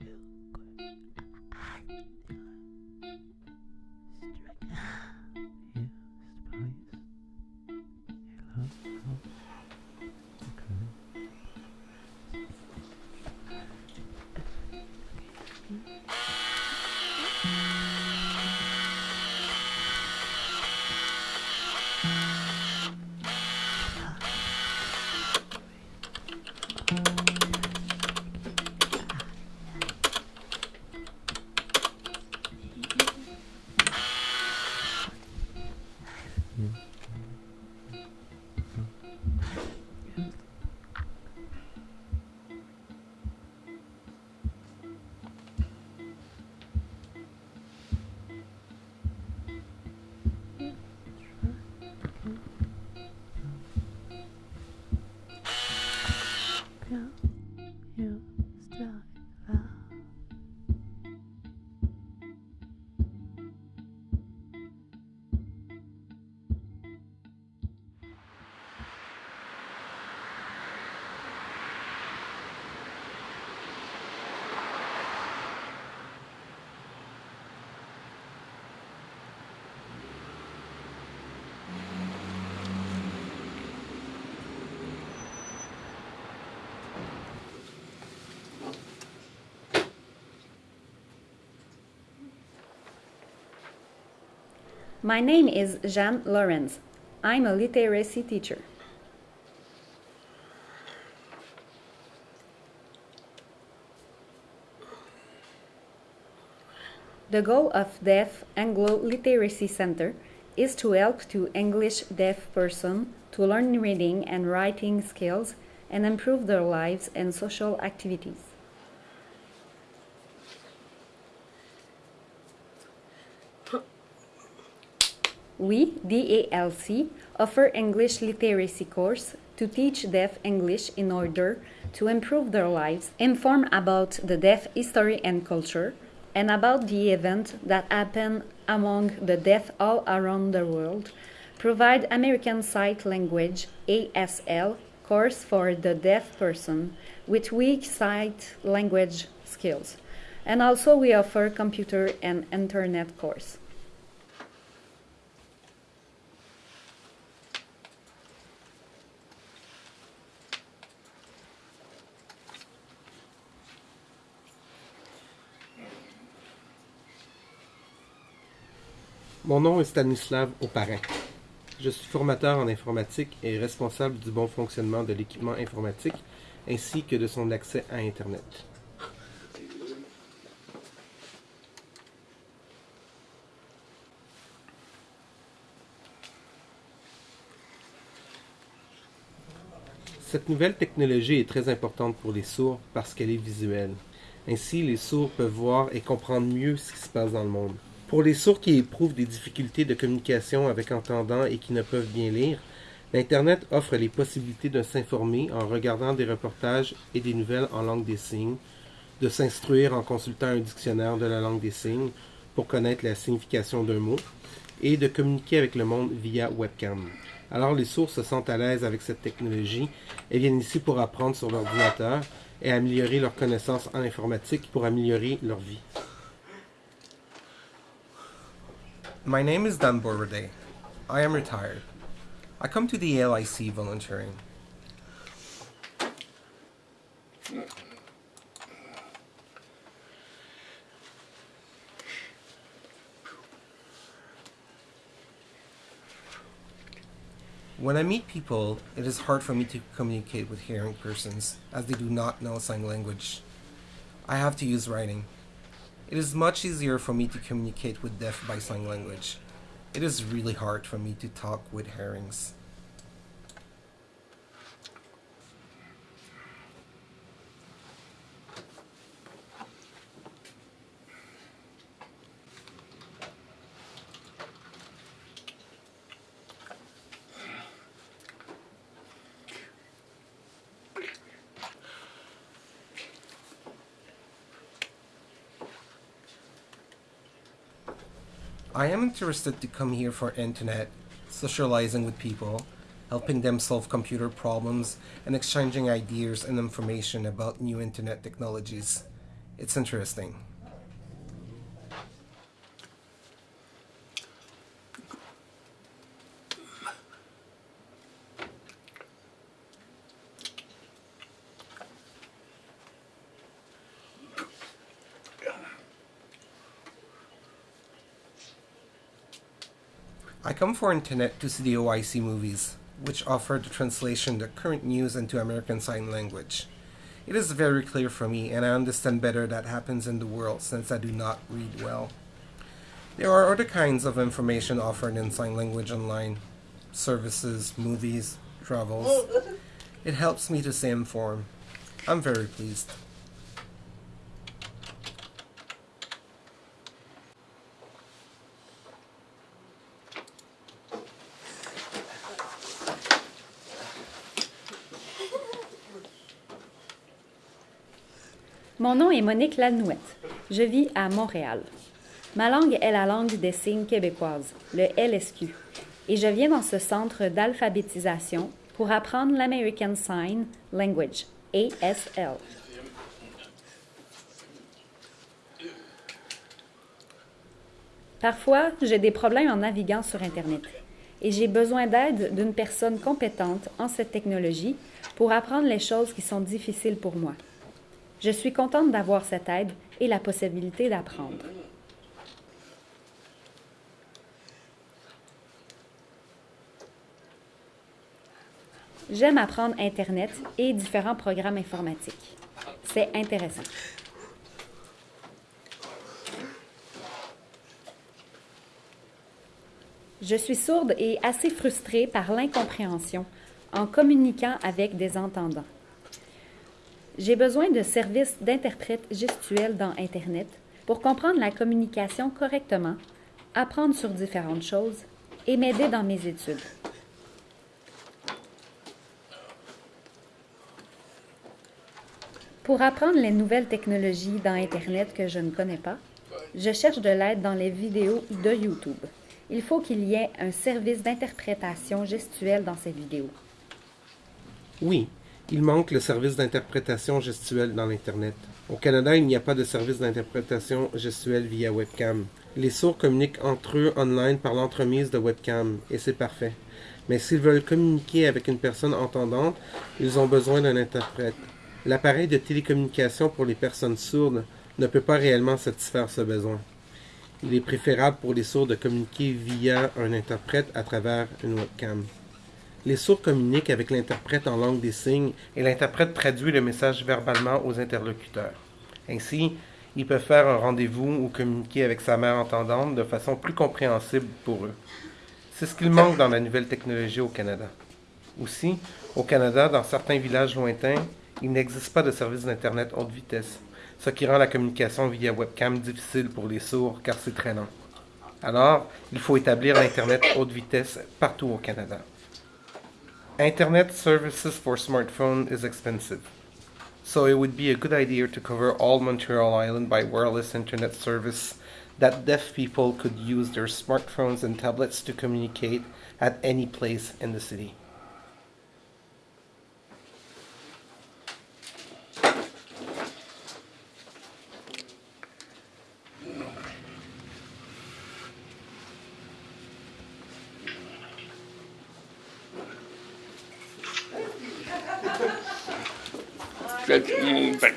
Yeah. My name is Jeanne Lorenz. I'm a literacy teacher. The goal of Deaf Anglo Literacy Center is to help to English deaf person to learn reading and writing skills and improve their lives and social activities. We, DALC, offer English literacy course to teach deaf English in order to improve their lives, inform about the deaf history and culture, and about the event that happen among the deaf all around the world, provide American Sight Language ASL course for the deaf person with weak sight language skills. And also we offer computer and internet course. Mon nom est Stanislav Oparin. Je suis formateur en informatique et responsable du bon fonctionnement de l'équipement informatique ainsi que de son accès à Internet. Cette nouvelle technologie est très importante pour les sourds parce qu'elle est visuelle. Ainsi, les sourds peuvent voir et comprendre mieux ce qui se passe dans le monde. Pour les sourds qui éprouvent des difficultés de communication avec entendants et qui ne peuvent bien lire, l'Internet offre les possibilités de s'informer en regardant des reportages et des nouvelles en langue des signes, de s'instruire en consultant un dictionnaire de la langue des signes pour connaître la signification d'un mot, et de communiquer avec le monde via webcam. Alors les sourds se sentent à l'aise avec cette technologie et viennent ici pour apprendre sur l'ordinateur et améliorer leurs connaissances en informatique pour améliorer leur vie. My name is Dan Borrade. I am retired. I come to the LIC volunteering. When I meet people, it is hard for me to communicate with hearing persons as they do not know sign language. I have to use writing. It is much easier for me to communicate with deaf by sign language. It is really hard for me to talk with herrings. I am interested to come here for internet, socializing with people, helping them solve computer problems, and exchanging ideas and information about new internet technologies. It's interesting. I come for internet to see the OIC movies, which offer the translation the current news into American Sign Language. It is very clear for me, and I understand better that happens in the world since I do not read well. There are other kinds of information offered in sign language online services, movies, travels. It helps me to stay informed. I'm very pleased. Mon nom est Monique Lanouette. Je vis à Montréal. Ma langue est la langue des signes québécoise, le LSQ, et je viens dans ce centre d'alphabétisation pour apprendre l'American Sign Language, ASL. Parfois, j'ai des problèmes en naviguant sur Internet et j'ai besoin d'aide d'une personne compétente en cette technologie pour apprendre les choses qui sont difficiles pour moi. Je suis contente d'avoir cette aide et la possibilité d'apprendre. J'aime apprendre Internet et différents programmes informatiques. C'est intéressant. Je suis sourde et assez frustrée par l'incompréhension en communiquant avec des entendants. J'ai besoin de services d'interprète gestuels dans Internet pour comprendre la communication correctement, apprendre sur différentes choses et m'aider dans mes études. Pour apprendre les nouvelles technologies dans Internet que je ne connais pas, je cherche de l'aide dans les vidéos de YouTube. Il faut qu'il y ait un service d'interprétation gestuelle dans ces vidéos. Oui, il manque le service d'interprétation gestuelle dans l'Internet. Au Canada, il n'y a pas de service d'interprétation gestuelle via webcam. Les sourds communiquent entre eux online par l'entremise de webcam, et c'est parfait. Mais s'ils veulent communiquer avec une personne entendante, ils ont besoin d'un interprète. L'appareil de télécommunication pour les personnes sourdes ne peut pas réellement satisfaire ce besoin. Il est préférable pour les sourds de communiquer via un interprète à travers une webcam. Les sourds communiquent avec l'interprète en langue des signes et l'interprète traduit le message verbalement aux interlocuteurs. Ainsi, ils peuvent faire un rendez-vous ou communiquer avec sa mère entendante de façon plus compréhensible pour eux. C'est ce qu'il manque dans la nouvelle technologie au Canada. Aussi, au Canada, dans certains villages lointains, il n'existe pas de service d'Internet haute vitesse, ce qui rend la communication via webcam difficile pour les sourds car c'est très lent. Alors, il faut établir l'Internet haute vitesse partout au Canada. Internet services for smartphone is expensive, so it would be a good idea to cover all Montreal Island by wireless internet service that deaf people could use their smartphones and tablets to communicate at any place in the city. 嗯，对。